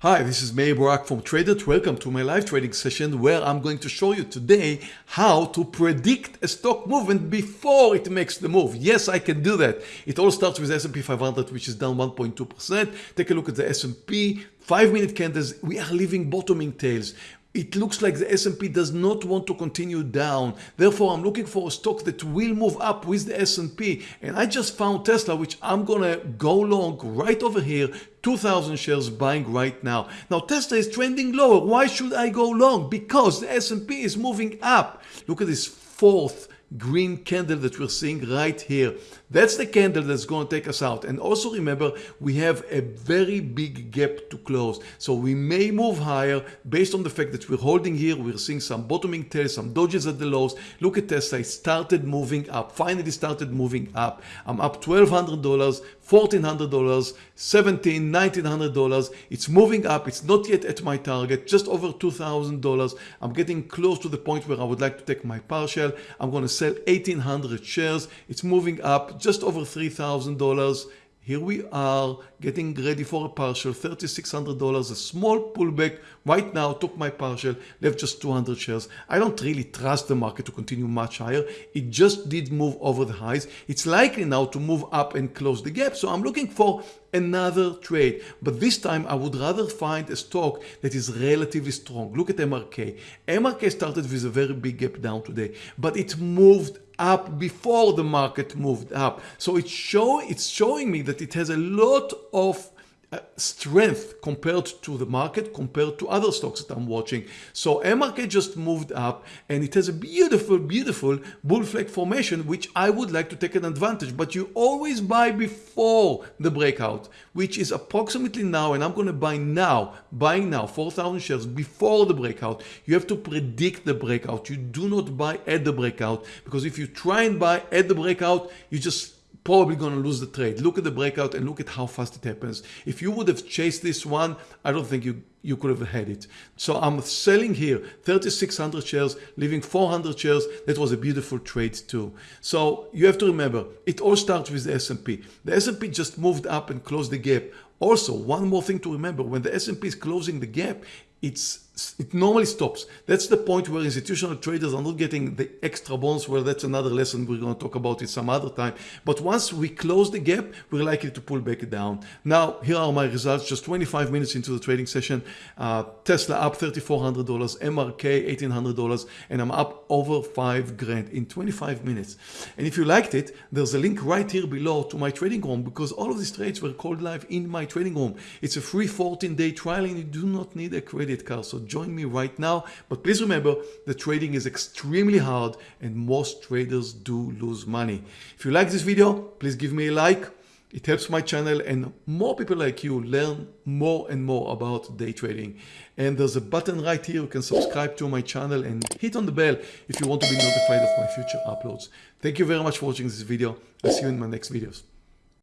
Hi, this is Meir Barak from Tradenet. Welcome to my live trading session where I'm going to show you today how to predict a stock movement before it makes the move. Yes, I can do that. It all starts with S&P 500 which is down 1.2%. Take a look at the S&P 5 minute candles. We are leaving bottoming tails it looks like the S&P does not want to continue down. Therefore, I'm looking for a stock that will move up with the S&P. And I just found Tesla, which I'm going to go long right over here 2,000 shares buying right now. Now Tesla is trending lower. Why should I go long? Because the S&P is moving up. Look at this fourth green candle that we're seeing right here. That's the candle that's going to take us out. And also remember, we have a very big gap to close. So we may move higher based on the fact that we're holding here. We're seeing some bottoming tails, some dojis at the lows. Look at Tesla, it started moving up, finally started moving up. I'm up $1,200, $1,400, $1,700, $1,900. It's moving up. It's not yet at my target, just over $2,000. I'm getting close to the point where I would like to take my partial. I'm going to sell 1,800 shares. It's moving up just over $3,000. Here we are getting ready for a partial, $3,600, a small pullback. Right now, took my partial, left just 200 shares. I don't really trust the market to continue much higher. It just did move over the highs. It's likely now to move up and close the gap. So I'm looking for another trade. But this time I would rather find a stock that is relatively strong. Look at MRK. MRK started with a very big gap down today, but it moved up before the market moved up. So it's, show, it's showing me that it has a lot of Uh, strength compared to the market, compared to other stocks that I'm watching. So MRK just moved up and it has a beautiful, beautiful bull flag formation, which I would like to take an advantage. But you always buy before the breakout, which is approximately now, and I'm going to buy now, buying now 4,000 shares before the breakout. You have to predict the breakout. You do not buy at the breakout because if you try and buy at the breakout, you just probably going to lose the trade. Look at the breakout and look at how fast it happens. If you would have chased this one, I don't think you, you could have had it. So I'm selling here 3,600 shares, leaving 400 shares. That was a beautiful trade too. So you have to remember, it all starts with the S&P. The S&P just moved up and closed the gap. Also, one more thing to remember, when the S&P is closing the gap, it's it normally stops. That's the point where institutional traders are not getting the extra bonus. Well, that's another lesson we're going to talk about it some other time. But once we close the gap, we're likely to pull back down. Now, here are my results. Just 25 minutes into the trading session. Uh, Tesla up $3,400, MRK $1,800, and I'm up over five grand in 25 minutes. And if you liked it, there's a link right here below to my trading room because all of these trades were called live in my trading room. It's a free 14-day trial and you do not need a credit card. So join me right now. But please remember the trading is extremely hard and most traders do lose money. If you like this video, please give me a like. It helps my channel and more people like you learn more and more about day trading. And there's a button right here you can subscribe to my channel and hit on the bell if you want to be notified of my future uploads. Thank you very much for watching this video. I'll see you in my next videos.